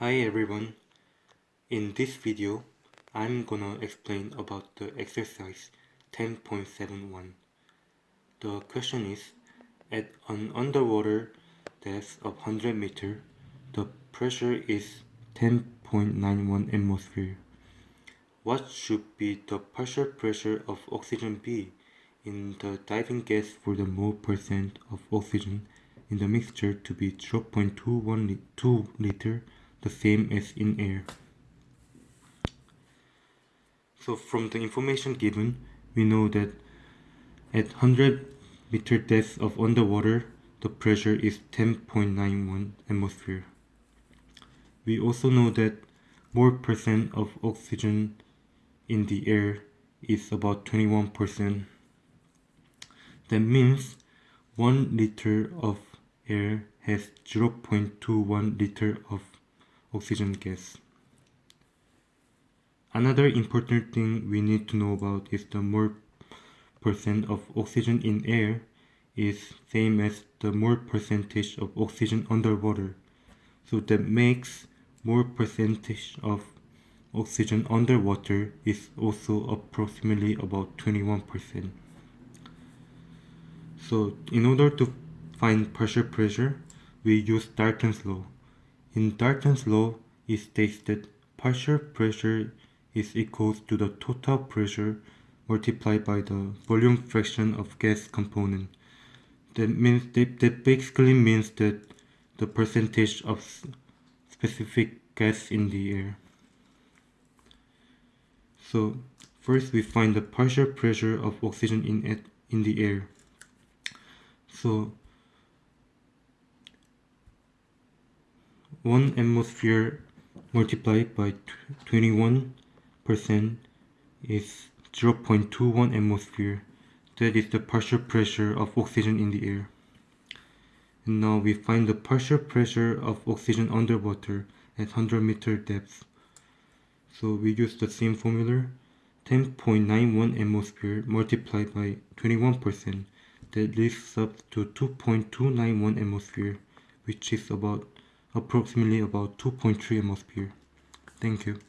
Hi everyone. In this video, I'm gonna explain about the exercise 10.71. The question is, at an underwater depth of 100 meter, the pressure is 10.91 atmosphere. What should be the partial pressure of oxygen be in the diving gas for the mole percent of oxygen in the mixture to be 0.212 liter the same as in air. So from the information given, we know that at 100 meter depth of underwater, the pressure is 10.91 atmosphere. We also know that mole percent of oxygen in the air is about 21%. That means 1 liter of air has 0.21 liter of oxygen gas. Another important thing we need to know about is the mole percent of oxygen in air is same as the mole percentage of oxygen underwater. So that makes mole percentage of oxygen underwater is also approximately about 21%. So in order to find partial pressure, we use Dalton's law. In Dalton's law, it states that partial pressure is equal to the total pressure multiplied by the volume fraction of gas component. That means that, that basically means that the percentage of specific gas in the air. So first we find the partial pressure of oxygen in in the air. So 1 atmosphere multiplied by 21 percent is 0.21 atmosphere. That is the partial pressure of oxygen in the air. And now we find the partial pressure of oxygen underwater at 100 meter depth. So we use the same formula 10.91 atmosphere multiplied by 21% that leaves up to 2.291 atmosphere which is about approximately about 2.3 atmosphere. Thank you.